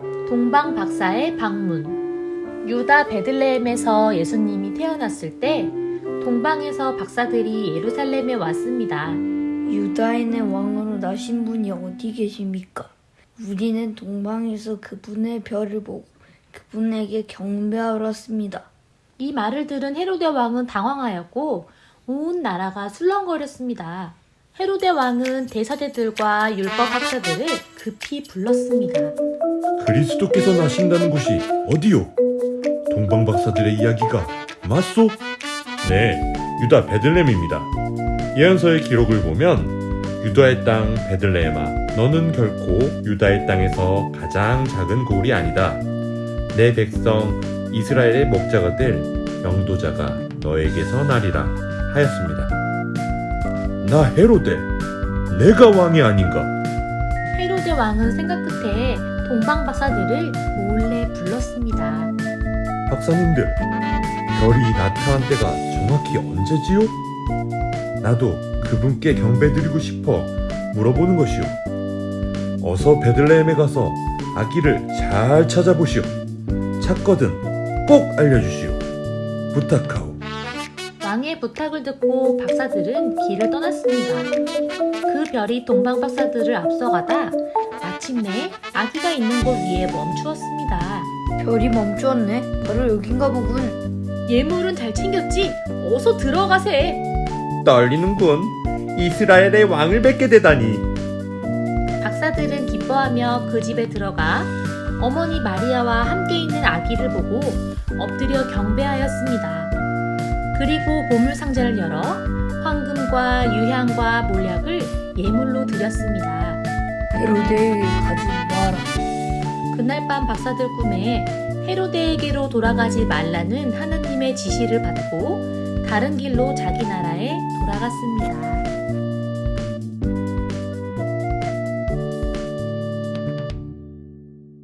동방 박사의 방문 유다 베들레헴에서 예수님이 태어났을 때 동방에서 박사들이 예루살렘에 왔습니다. 유다인의 왕으로 나신 분이 어디 계십니까? 우리는 동방에서 그분의 별을 보고 그분에게 경배하러 왔습니다. 이 말을 들은 헤로데 왕은 당황하였고 온 나라가 술렁거렸습니다. 헤로데 왕은 대사대들과 율법 학자들을 급히 불렀습니다. 그리스도께서 나신다는 곳이 어디요? 동방 박사들의 이야기가 맞소? 네, 유다 베들레헴입니다. 예언서의 기록을 보면 유다의 땅 베들레헴아, 너는 결코 유다의 땅에서 가장 작은 고울이 아니다. 내 백성 이스라엘의 목자가 될 명도자가 너에게서 나리라 하였습니다. 나 헤로데, 내가 왕이 아닌가? 헤로데 왕은 생각 끝에 동방 박사들을 몰래 불렀습니다. 박사님들, 별이 나타난 때가 정확히 언제지요? 나도 그분께 경배드리고 싶어 물어보는 것이오. 어서 베들레헴에 가서 아기를 잘 찾아보시오. 찾거든 꼭 알려주시오. 부탁하오. 왕의 부탁을 듣고 박사들은 길을 떠났습니다. 그 별이 동방 박사들을 앞서가다 마침내 아기가 있는 곳 위에 멈추었습니다. 별이 멈추었네. 바로 여긴가 보군. 예물은 잘 챙겼지? 어서 들어가세. 떨리는군. 이스라엘의 왕을 뵙게 되다니. 박사들은 기뻐하며 그 집에 들어가 어머니 마리아와 함께 있는 아기를 보고 엎드려 경배하였습니다. 그리고 보물 상자를 열어 황금과 유향과 몰약을 예물로 드렸습니다. 헤로데에게 가지 마 라. 그날 밤 박사들 꿈에 헤로데에게로 돌아가지 말라는 하느님의 지시를 받고 다른 길로 자기 나라에 돌아갔습니다.